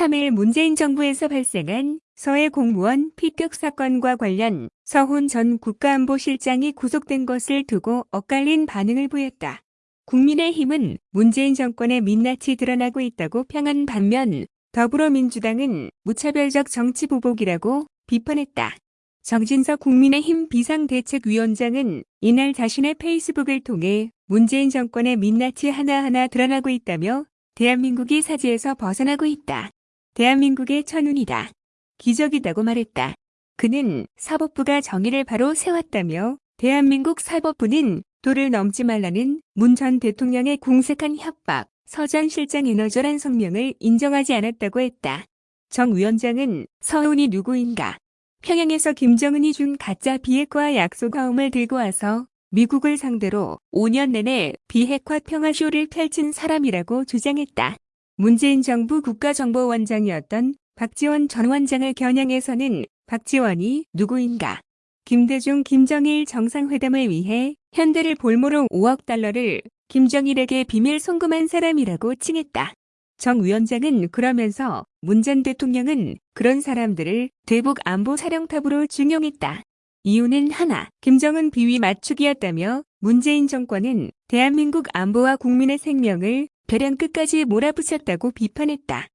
3일 문재인 정부에서 발생한 서해 공무원 피격 사건과 관련 서훈 전 국가안보실장이 구속된 것을 두고 엇갈린 반응을 보였다. 국민의힘은 문재인 정권의 민낯이 드러나고 있다고 평한 반면 더불어민주당은 무차별적 정치 보복이라고 비판했다. 정진석 국민의힘 비상대책위원장은 이날 자신의 페이스북을 통해 문재인 정권의 민낯이 하나하나 드러나고 있다며 대한민국이 사지에서 벗어나고 있다. 대한민국의 천운이다. 기적이다고 말했다. 그는 사법부가 정의를 바로 세웠다며 대한민국 사법부는 도를 넘지 말라는 문 전 대통령의 공색한 협박, 서 전 실장 에너절한 성명을 인정하지 않았다고 했다. 정 위원장은 서훈이 누구인가? 평양에서 김정은이 준 가짜 비핵화 약속화음을 들고 와서 미국을 상대로 5년 내내 비핵화 평화쇼를 펼친 사람이라고 주장했다. 문재인 정부 국가정보원장이었던 박지원 전 원장을 겨냥해서는 박지원이 누구인가? 김대중 김정일 정상회담을 위해 현대를 볼모로 5억 달러를 김정일에게 비밀 송금한 사람이라고 칭했다. 정 위원장은 그러면서 문 전 대통령은 그런 사람들을 대북 안보 사령탑으로 중용했다. 이유는 하나, 김정은 비위 맞추기였다며 문재인 정권은 대한민국 안보와 국민의 생명을 벼랑 끝까지 몰아붙였다고 비판했다.